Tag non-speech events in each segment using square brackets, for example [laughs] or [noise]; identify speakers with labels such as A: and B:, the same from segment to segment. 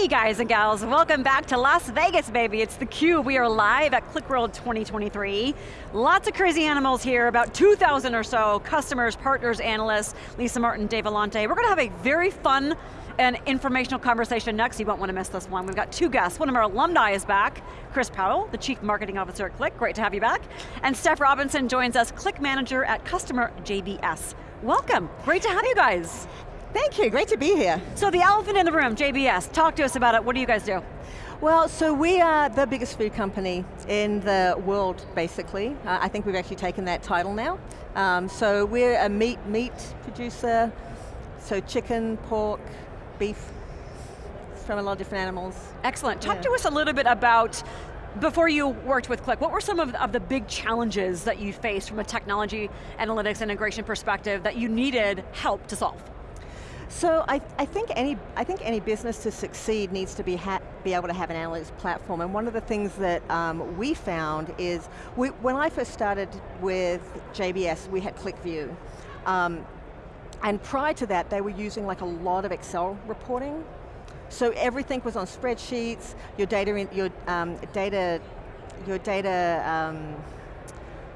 A: Hey guys and gals, welcome back to Las Vegas, baby. It's theCUBE, we are live at QlikWorld 2023. Lots of crazy animals here, about 2,000 or so, customers, partners, analysts, Lisa Martin, Dave Vellante. We're going to have a very fun and informational conversation next. You won't want to miss this one. We've got two guests. One of our alumni is back, Chris Powell, the Chief Marketing Officer at Qlik. Great to have you back. And Steph Robinson joins us, Qlik Manager at Customer JBS. Welcome, great to have you guys.
B: Thank you, great to be here.
A: So the elephant in the room, JBS, talk to us about it. What do you guys do?
B: Well, so we are the biggest food company in the world, basically. Uh, I think we've actually taken that title now. Um, so we're a meat meat producer, so chicken, pork, beef, from a lot of different animals.
A: Excellent, talk yeah. to us a little bit about before you worked with Qlik, what were some of, of, the big challenges that you faced from a technology, analytics, integration perspective that you needed help to solve?
B: So I, I, think any I think any business to succeed needs to be be able to have an analytics platform. And one of the things that um, we found is we, when I first started with JBS, we had QlikView. Um, and prior to that, they were using like a lot of Excel reporting. So everything was on spreadsheets. Your data, in, your um, data, your data.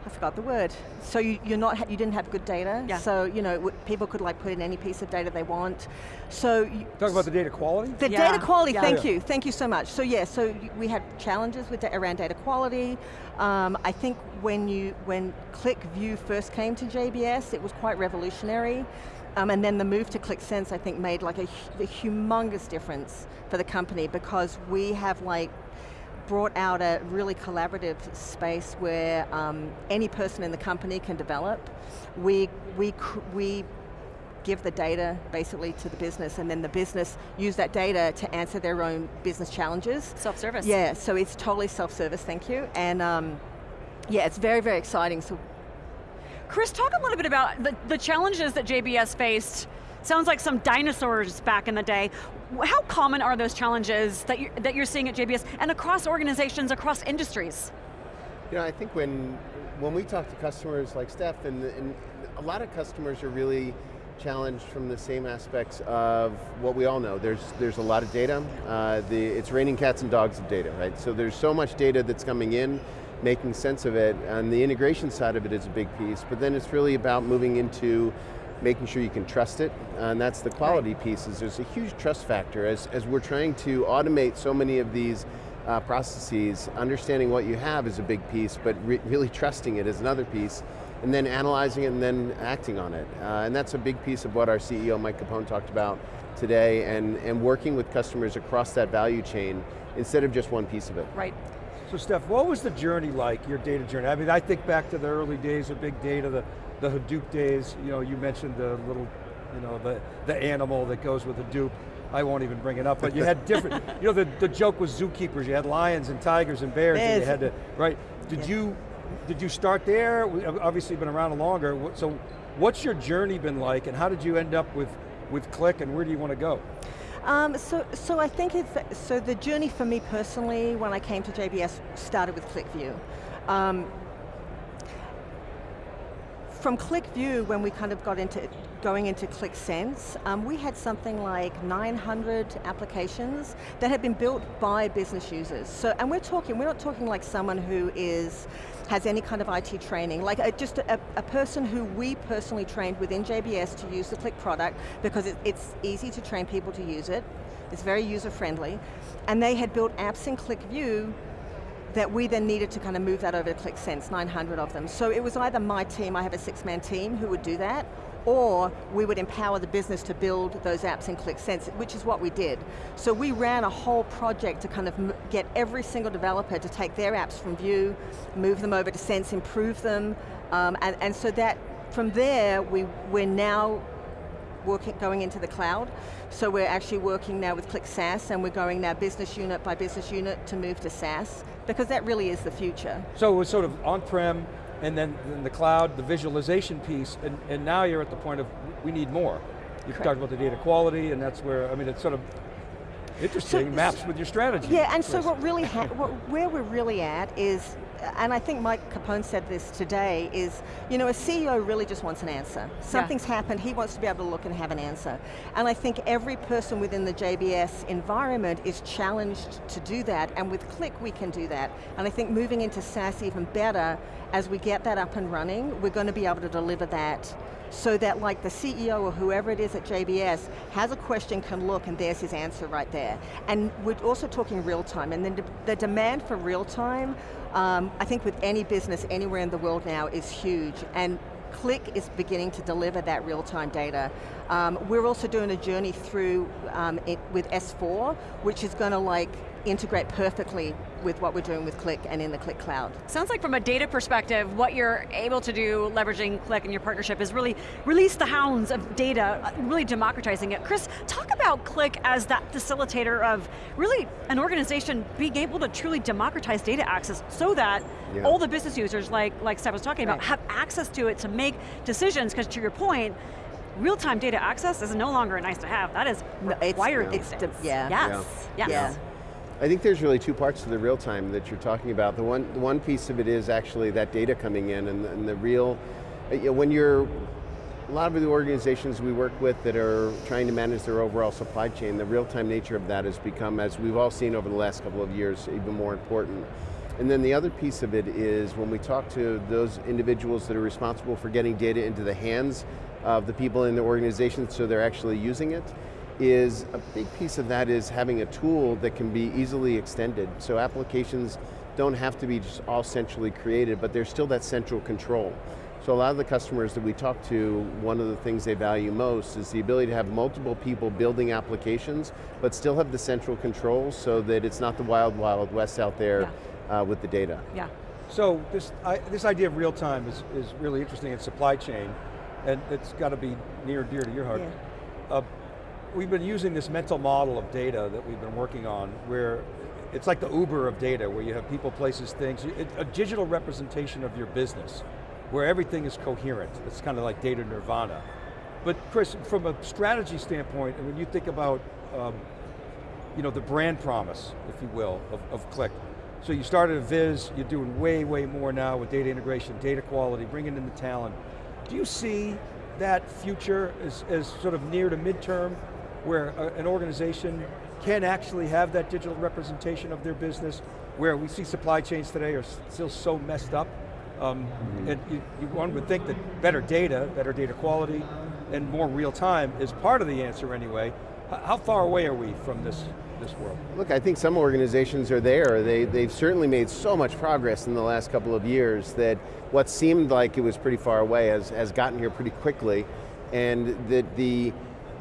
B: I forgot the word. So you, you're not, you didn't have good data.
A: Yeah.
B: So you know, people could like put in any piece of data they want. So you,
C: talk about the data quality.
B: The yeah. data quality. Yeah. Thank you. Thank you so much. So yeah. So we had challenges with around data quality. Um, I think when you when QlikView first came to JBS, it was quite revolutionary. Um, and then the move to Qlik Sense, I think, made like a, a humongous difference for the company because we have like brought out a really collaborative space where um, any person in the company can develop. We, we, we give the data basically to the business and then the business use that data to answer their own business challenges.
A: Self-service.
B: Yeah, so it's totally self-service, thank you. And um, yeah, it's very, very exciting. So,
A: Chris, talk a little bit about the, the challenges that JBS faced Sounds like some dinosaurs back in the day. How common are those challenges that you're, that you're seeing at JBS and across organizations, across industries?
D: You know, I think when, when we talk to customers like Steph, and, and a lot of customers are really challenged from the same aspects of what we all know. There's, there's a lot of data. Uh, the, it's raining cats and dogs of data, right? So there's so much data that's coming in, making sense of it, and the integration side of it is a big piece, but then it's really about moving into making sure you can trust it, and that's the quality right. piece, is there's a huge trust factor as, as we're trying to automate so many of these uh, processes, understanding what you have is a big piece, but re really trusting it is another piece, and then analyzing it and then acting on it. Uh, and that's a big piece of what our CEO, Mike Capone, talked about today, and, and working with customers across that value chain instead of just one piece of it.
A: Right.
C: So Steph, what was the journey like, your data journey? I mean, I think back to the early days of big data, the the Hadoop days, you know, you mentioned the little, you know, the, the animal that goes with Hadoop. I won't even bring it up, but you had [laughs] different, you know, the, the joke was zookeepers. You had lions and tigers and bears, bears. and you had to, right? Did yeah. you, did you start there? Uh, obviously been around longer, so what's your journey been like and how did you end up with, with Qlik and where do you want to go?
B: Um, so, so I think it's, so the journey for me personally when I came to JBS started with QlikView. Um, from QlikView, when we kind of got into going into Qlik Sense, um, we had something like 900 applications that had been built by business users. So, and we're talking, we're not talking like someone who is has any kind of IT training, like a, just a, a, person who we personally trained within JBS to use the Qlik product because it, it's easy to train people to use it, it's very user friendly, and they had built apps in QlikView that we then needed to kind of move that over to Qlik Sense, 900 of them. So it was either my team, I have a six-man team who would do that, or we would empower the business to build those apps in Qlik Sense, which is what we did. So we ran a whole project to kind of get every single developer to take their apps from View, move them over to Sense, improve them, um, and, and so that, from there, we, we're now working, going into the cloud. So we're actually working now with Qlik SaaS and we're going now business unit by business unit to move to SaaS because that really is the future.
C: So it was sort of on-prem and then in the cloud, the visualization piece, and, and now you're at the point of we need more. You've talked about the data quality and that's where, I mean, it's sort of interesting, so, maps with your strategy.
B: Yeah, and so what really, what, where we're really at is and I think Mike Capone said this today, is, you know, a CEO really just wants an answer. Something's yeah. happened, he wants to be able to look and have an answer. And I think every person within the JBS environment is challenged to do that, and with Qlik we can do that. And I think moving into SaaS even better, as we get that up and running, we're going to be able to deliver that so that like the CEO or whoever it is at JBS has a question, can look, and there's his answer right there. And we're also talking real time, and then the demand for real time, um, I think with any business anywhere in the world now is huge, and Qlik is beginning to deliver that real-time data. Um, we're also doing a journey through um, it, with S4, which is going to like integrate perfectly with what we're doing with Qlik and in the Qlik Cloud.
A: Sounds like from a data perspective, what you're able to do leveraging Qlik and your partnership is really release the hounds of data, uh, really democratizing it. Chris, talk about Qlik as that facilitator of really an organization being able to truly democratize data access so that yeah. all the business users, like, like Steph was talking right. about, have access to it to make decisions, because to your point, real-time data access is no longer a nice to have, that is required
B: it's,
A: it's,
B: yeah.
A: Yes,
B: yeah.
A: yes. Yeah.
D: I think there's really two parts to the real time that you're talking about. The one, the one piece of it is actually that data coming in and, and the real, uh, you know, when you're, a lot of the organizations we work with that are trying to manage their overall supply chain, the real-time nature of that has become, as we've all seen over the last couple of years, even more important. And then the other piece of it is when we talk to those individuals that are responsible for getting data into the hands of the people in the organization so they're actually using it, is a big piece of that is having a tool that can be easily extended. So applications don't have to be just all centrally created, but there's still that central control. So a lot of the customers that we talk to, one of the things they value most is the ability to have multiple people building applications, but still have the central control so that it's not the wild, wild west out there yeah. Uh, with the data.
A: Yeah.
C: So this, I, this idea of real time is, is really interesting in supply chain, and it's got to be near and dear to your heart. Yeah. Uh, we've been using this mental model of data that we've been working on where it's like the Uber of data where you have people, places, things, a digital representation of your business where everything is coherent. It's kind of like data nirvana. But Chris, from a strategy standpoint, and when you think about um, you know, the brand promise, if you will, of, of Qlik. So you started a Viz, you're doing way, way more now with data integration, data quality, bringing in the talent. Do you see that future as, as sort of near to midterm where a, an organization can actually have that digital representation of their business, where we see supply chains today are still so messed up, um, mm -hmm. and you, you, one would think that better data, better data quality, and more real time is part of the answer anyway. H how far away are we from this this world?
D: Look, I think some organizations are there. They, they've certainly made so much progress in the last couple of years that what seemed like it was pretty far away has, has gotten here pretty quickly. And that the,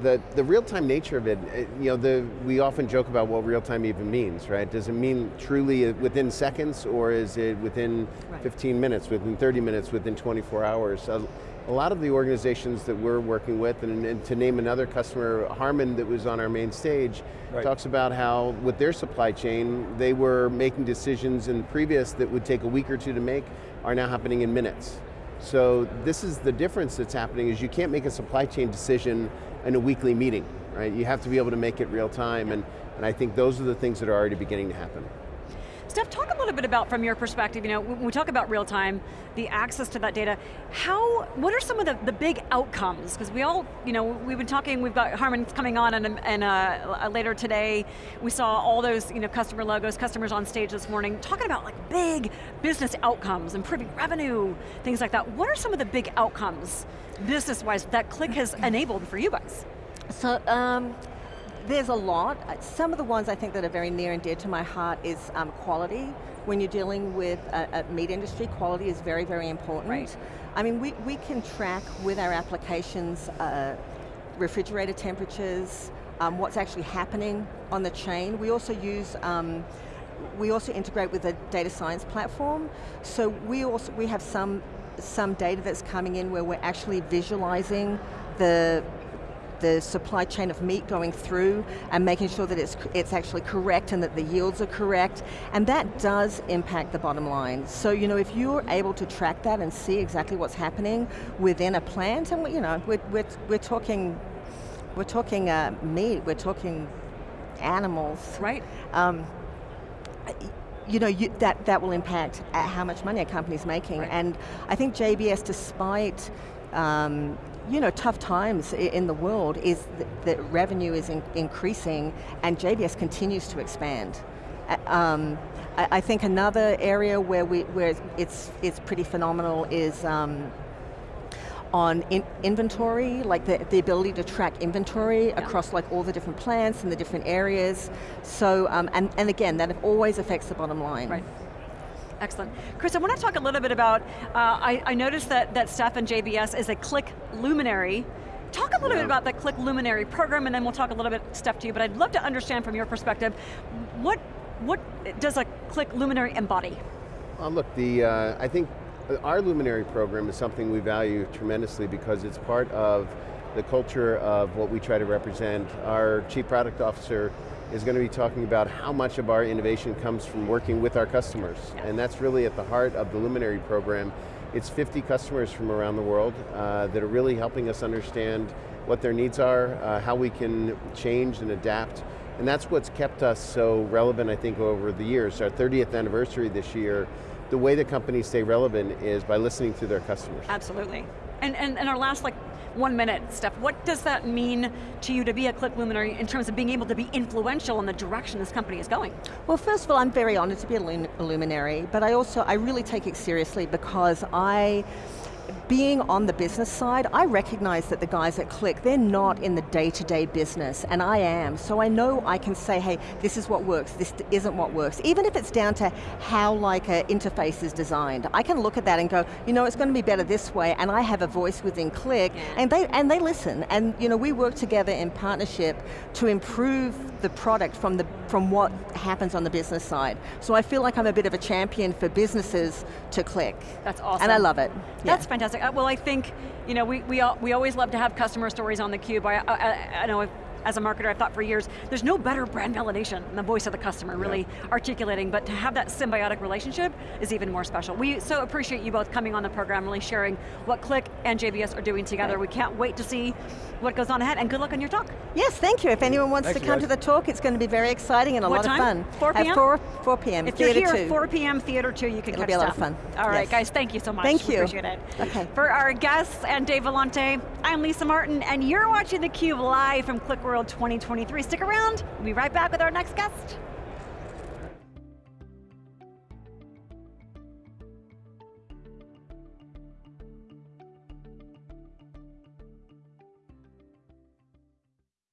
D: the, the real-time nature of it, it, you know, the, we often joke about what real-time even means, right? Does it mean truly within seconds or is it within right. 15 minutes, within 30 minutes, within 24 hours? A, lot of the organizations that we're working with, and, and, to name another customer, Harman that was on our main stage, right. talks about how with their supply chain, they were making decisions in the previous that would take a week or two to make, are now happening in minutes. So this is the difference that's happening is you can't make a supply chain decision in a weekly meeting, right? You have to be able to make it real time, and, and I think those are the things that are already beginning to happen.
A: Steph, talk a little bit about, from your perspective, you know, when we talk about real time, the access to that data, how, what are some of the, the big outcomes? Because we all, you know, we've been talking, we've got Harman coming on and, and uh, later today, we saw all those, you know, customer logos, customers on stage this morning, talking about like big business outcomes, improving revenue, things like that. What are some of the big outcomes, business-wise, that Qlik has enabled for you guys?
B: So, um, there's a lot. Some of the ones I think that are very near and dear to my heart is um, quality. When you're dealing with a, a, meat industry, quality is very, very important.
A: Right.
B: I mean, we, we can track with our applications uh, refrigerator temperatures, um, what's actually happening on the chain. We also use um, we also integrate with a data science platform. So we also we have some some data that's coming in where we're actually visualizing the the supply chain of meat going through and making sure that it's, it's actually correct and that the yields are correct, and that does impact the bottom line. So you know, if you're able to track that and see exactly what's happening within a plant, and you know, we're, we're, we're talking, we're talking uh, meat, we're talking animals.
A: Right.
B: Um, you know, you, that, that will impact at how much money a company's making.
A: Right.
B: And I think JBS, despite um, you know, tough times in the world, is th- that revenue is in- increasing and JBS continues to expand. Um, I, I think another area where, we, where it's, it's pretty phenomenal is um, on in inventory, like the, the ability to track inventory across like all the different plants and the different areas. So, um, and, and again, that always affects the bottom line.
A: Right. Excellent. Chris, I want to talk a little bit about, uh, I, I noticed that, that Steph and JBS is a Qlik Luminary. Talk a little bit about the Qlik Luminary program and then we'll talk a little bit, Steph, to you, but I'd love to understand from your perspective, what, what does a Qlik Luminary embody?
D: Uh, look, the, uh, I think our Luminary program is something we value tremendously because it's part of the culture of what we try to represent. Our Chief Product Officer is going to be talking about how much of our innovation comes from working with our customers.
A: Yeah.
D: And that's really at the heart of the Luminary program. It's 50 customers from around the world uh, that are really helping us understand what their needs are, uh, how we can change and adapt. And that's what's kept us so relevant, I think, over the years. Our 30th anniversary this year, the way that companies stay relevant is by listening to their customers.
A: Absolutely. And, and, and our last like one minute, Steph, what does that mean to you to be a Qlik Luminary in terms of being able to be influential in the direction this company is going?
B: Well, first of all, I'm very honored to be a a luminary, but I also, I really take it seriously because I, being on the business side, I recognize that the guys at Qlik, they're not in the day-to-day business, and I am, so I know I can say, hey, this is what works, this isn't what works, even if it's down to how like an interface is designed. I can look at that and go, you know, it's going to be better this way, and I have a voice within Qlik,
A: Yeah.
B: and they, and they listen, and you know, we work together in partnership to improve the product from, the, from what happens on the business side. So I feel like I'm a bit of a champion for businesses to Qlik.
A: That's awesome.
B: And I love it.
A: That's
B: Yeah.
A: fantastic. Uh, well, I think, you know, we, we, we always love to have customer stories on theCUBE. I, I, I know as a marketer, I've thought for years, there's no better brand validation than the voice of the customer really articulating, but to have that symbiotic relationship is even more special. We so appreciate you both coming on the program, really sharing what Qlik and JBS are doing together. We can't wait to see what goes on ahead, and good luck on your talk.
B: Yes, thank you. If anyone wants
C: Thanks,
B: to come
C: guys.
B: to the talk, it's going to be very exciting and a
A: What
B: lot
A: time?
B: of fun.
A: 4 p.m.?
B: At 4, 4 p.m.
A: If you're
B: Theater
A: here,
B: 2.
A: 4 p.m. Theater 2, you can
B: It'll
A: catch
B: be a lot of fun.
A: All right,
B: Yes.
A: guys, thank you so much.
B: Thank
A: We
B: you.
A: Appreciate it.
B: Okay.
A: For our guests and Dave Vellante, I'm Lisa Martin, and you're watching theCUBE live from QlikWorld 2023. Stick around, we'll be right back with our next guest.